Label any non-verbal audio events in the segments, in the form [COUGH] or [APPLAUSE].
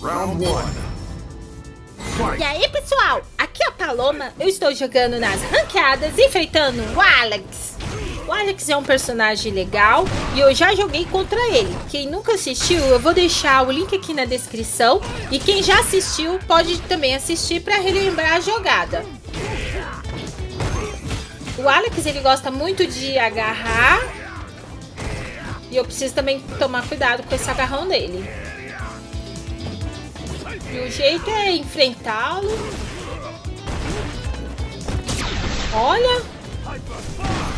Round one. E aí, pessoal? Aqui é a Paloma. Eu estou jogando nas ranqueadas, enfrentando o Alex. O Alex é um personagem legal e eu já joguei contra ele. Quem nunca assistiu, eu vou deixar o link aqui na descrição. E quem já assistiu, pode também assistir para relembrar a jogada. O Alex, ele gosta muito de agarrar. E eu preciso também tomar cuidado com esse agarrão dele. E o jeito é enfrentá-lo. Olha.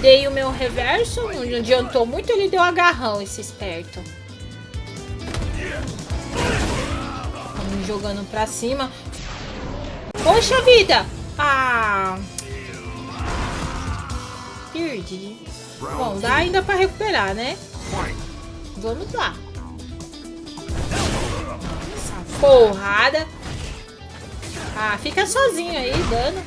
Dei o meu reverso. Não adiantou muito. Ele deu agarrão, esse esperto. Estamos jogando pra cima. Poxa vida. Ah. Perdi. Bom, dá ainda pra recuperar, né? Vamos lá porrada. Ah, fica sozinho aí, dando.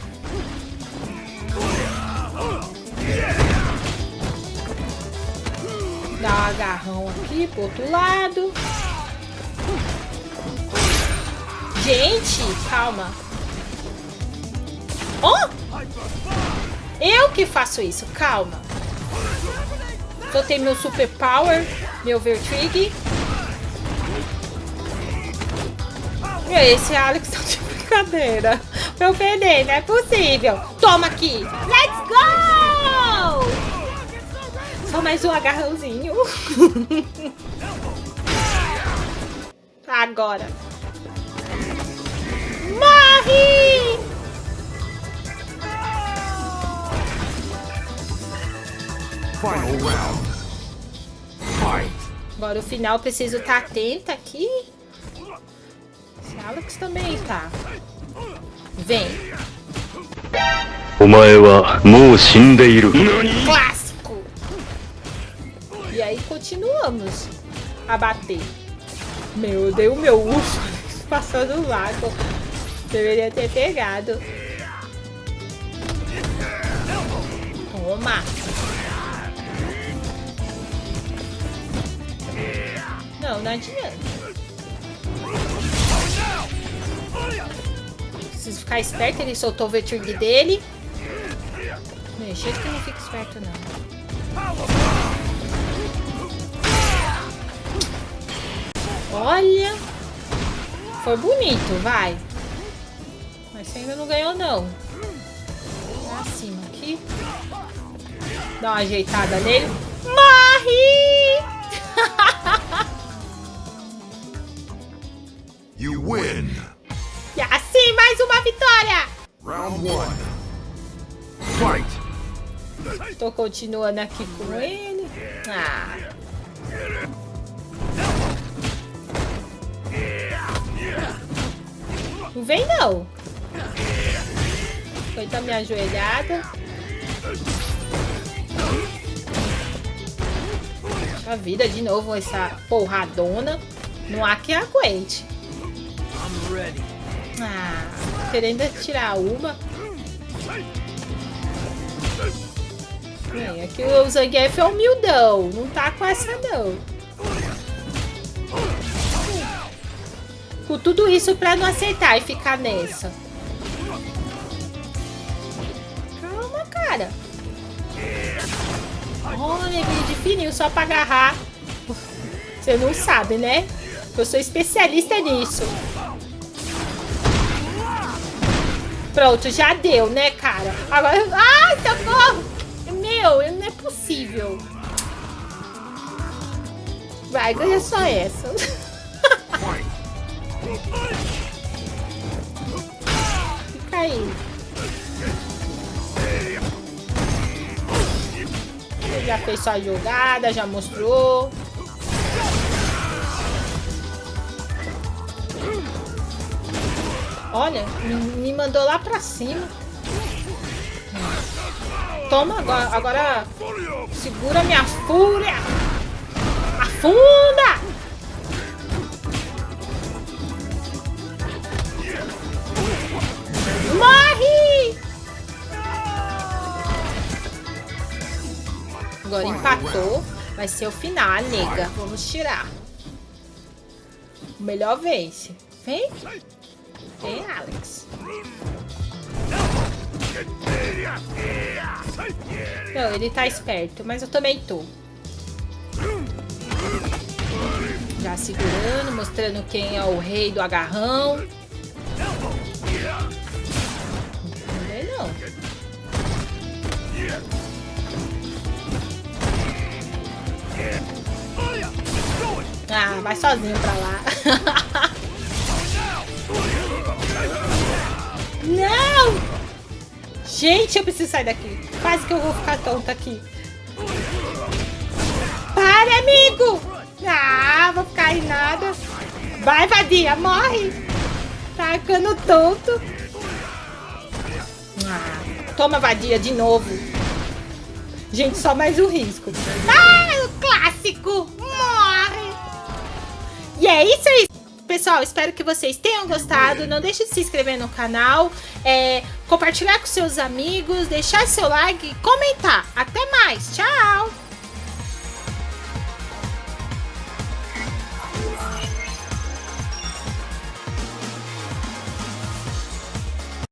Dá um agarrão aqui pro outro lado. Gente, calma. Oh! Eu que faço isso, calma. Soltei meu super power, meu Vertrig. Esse Alex [LAUGHS] tá de brincadeira. Meu perder, não é possível. Toma aqui. Let's go! Só mais um agarrãozinho. [LAUGHS] Agora. Morre! Final round. Fight. Agora o final preciso estar tá atenta aqui. Alex também tá. Vem. Clássico! E aí continuamos a bater. Meu, eu dei o meu urso [LAUGHS] passando o lago. Deveria ter pegado. Toma! Não, não adianta. Ficar esperto, ele soltou o Verturg dele. Meu, que não fica esperto, não. Olha! Foi bonito, vai. Mas você ainda não ganhou, não. Pra cima aqui. Dá uma ajeitada nele. Morre! [LAUGHS] You win. Assim, mais uma vitória! Round one. Fight. Estou continuando aqui com ele. Ah. Não vem não. Foi da minha ajoelhada. A vida de novo essa porradona. Não há quem aguente. Ah, querendo tirar uma. É, aqui o Zangief é humildão. Não tá com essa, não. Com tudo isso pra não aceitar e ficar nessa. Calma, cara. Olha, de fininho só pra agarrar. Você não sabe, né? Eu sou especialista nisso. Pronto, já deu, né, cara? Agora... Ai, socorro! Meu, não é possível. Vai, ganha só essa. [LAUGHS] Fica aí. Já fez sua jogada, já mostrou. Olha, me mandou lá pra cima. Toma, agora, agora segura minha fúria. Afunda! Morre! Agora empatou. Vai ser o final, nega. Vamos tirar. Melhor vence. Vem. Vem, Alex. Não, ele tá esperto, mas eu também tô. Já segurando, mostrando quem é o rei do agarrão. Não. Ah, vai sozinho pra lá. [LAUGHS] Gente, eu preciso sair daqui. Quase que eu vou ficar tonta aqui. Para, amigo! Ah, vou ficar em nada. Vai, vadia, morre! Tá ficando tonto. Ah, toma, vadia, de novo. Gente, só mais um risco. Ah, o clássico! Morre! E é isso aí. Pessoal, espero que vocês tenham gostado. Não deixe de se inscrever no canal, é, compartilhar com seus amigos, deixar seu like e comentar. Até mais. Tchau!